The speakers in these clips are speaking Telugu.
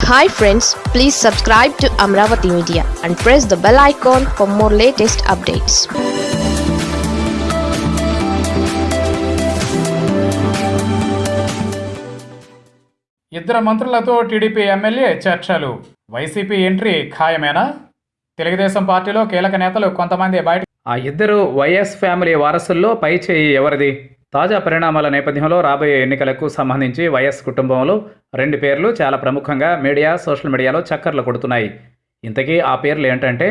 Hi friends please subscribe to Amaravati media and press the bell icon for more latest updates ఇద్దరు మంత్రులతో టీడీపీ ఎమ్మెల్యే చర్చలు. వైసీపీ ఎంట్రీ ఖాయమేనా? తెలుగుదేశం పార్టీలో కీలక నేతలు కొంతమంది బయట ఆ ఇద్దరు వైఎస్ ఫ్యామిలీ వారసుల్లో పై చేయి ఎవరిది? తాజా పరిణామాల నేపథ్యంలో రాబోయే ఎన్నికలకు సంబంధించి వైఎస్ కుటుంబంలో రెండు పేర్లు చాలా ప్రముఖంగా మీడియా సోషల్ మీడియాలో చక్కర్లు కొడుతున్నాయి. ఇంతకీ ఆ పేర్లు ఏంటంటే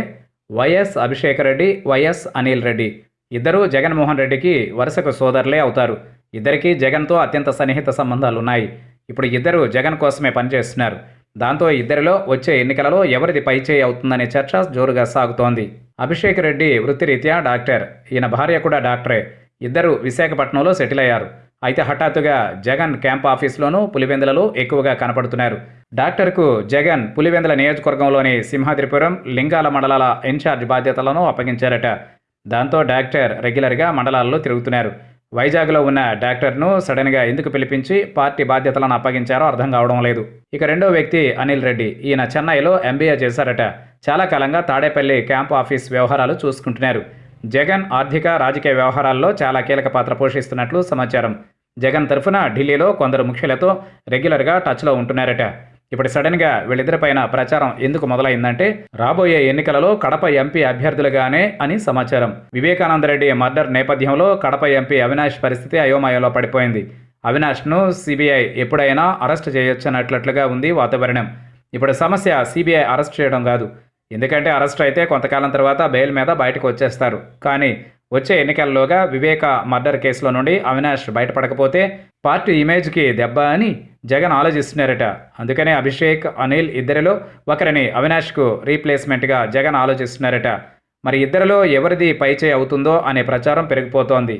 వైఎస్ అభిషేక్ రెడ్డి వైఎస్ అనిల్ రెడ్డి. ఇద్దరూ జగన్మోహన్ రెడ్డికి వరుసకు సోదరులే అవుతారు. ఇద్దరికీ జగన్తో అత్యంత సన్నిహిత సంబంధాలు ఉన్నాయి ఇప్పుడు ఇద్దరు జగన్ కోసమే పనిచేస్తున్నారు. దాంతో ఇద్దరిలో వచ్చే ఎన్నికలలో ఎవరిది పైచేయి అవుతుందనే చర్చ జోరుగా సాగుతోంది. అభిషేక్ రెడ్డి వృత్తిరీత్యా డాక్టర్. ఈయన భార్య కూడా డాక్టరే. ఇద్దరు విశాఖపట్నంలో సెటిల్ అయ్యారు. అయితే హఠాత్తుగా జగన్ క్యాంప్ ఆఫీస్లోనూ పులివెందులలో ఎక్కువగా కనపడుతున్నారు. డాక్టర్కు జగన్ పులివెందుల నియోజకవర్గంలోని సింహాద్రిపురం లింగాల మండలాల ఇన్ఛార్జ్ బాధ్యతలను అప్పగించారట. దాంతో డాక్టర్ రెగ్యులర్గా మండలాల్లో తిరుగుతున్నారు. వైజాగ్లో ఉన్న డాక్టర్ను సడన్గా ఎందుకు పిలిపించి పార్టీ బాధ్యతలను అప్పగించారో అర్థం కావడం లేదు. ఇక రెండో వ్యక్తి అనిల్ రెడ్డి ఈయన చెన్నైలో ఎంబీఏ చేశారట. చాలా కాలంగా తాడేపల్లి క్యాంప్ ఆఫీస్ వ్యవహారాలు చూసుకుంటున్నారు. జగన్ ఆర్థిక రాజకీయ వ్యవహారాల్లో చాలా కీలక పాత్ర పోషిస్తున్నట్లు సమాచారం. జగన్ తరఫున ఢిల్లీలో కొందరు ముఖ్యులతో రెగ్యులర్గా టచ్లో ఉంటున్నారట. ఇప్పుడు సడన్గా వీళ్ళిద్దరిపైన ప్రచారం ఎందుకు మొదలైందంటే రాబోయే ఎన్నికలలో కడప ఎంపీ అభ్యర్థులుగానే అని సమాచారం. వివేకానందరెడ్డి మర్డర్ నేపథ్యంలో కడప ఎంపీ అవినాష్ పరిస్థితి అయోమయంలో పడిపోయింది. అవినాష్ను సిబిఐ ఎప్పుడైనా అరెస్ట్ చేయొచ్చన్నట్లుగా ఉంది వాతావరణం. ఇప్పుడు సమస్య సిబిఐ అరెస్ట్ చేయడం కాదు. ఎందుకంటే అరెస్ట్ అయితే కొంతకాలం తర్వాత బెయిల్ మీద బయటకు వచ్చేస్తారు. కానీ వచ్చే ఎన్నికల్లోగా వివేక మర్డర్ కేసులో నుండి అవినాష్ బయటపడకపోతే పార్టీ ఇమేజ్కి దెబ్బ అని జగన్ ఆలోచిస్తున్నారట. అందుకనే అభిషేక్ అనిల్ ఇద్దరిలో ఒకరిని అవినాష్కు రీప్లేస్మెంట్గా జగన్ ఆలోచిస్తున్నారట. మరి ఇద్దరిలో ఎవరిది పైచే అవుతుందో అనే ప్రచారం పెరిగిపోతోంది.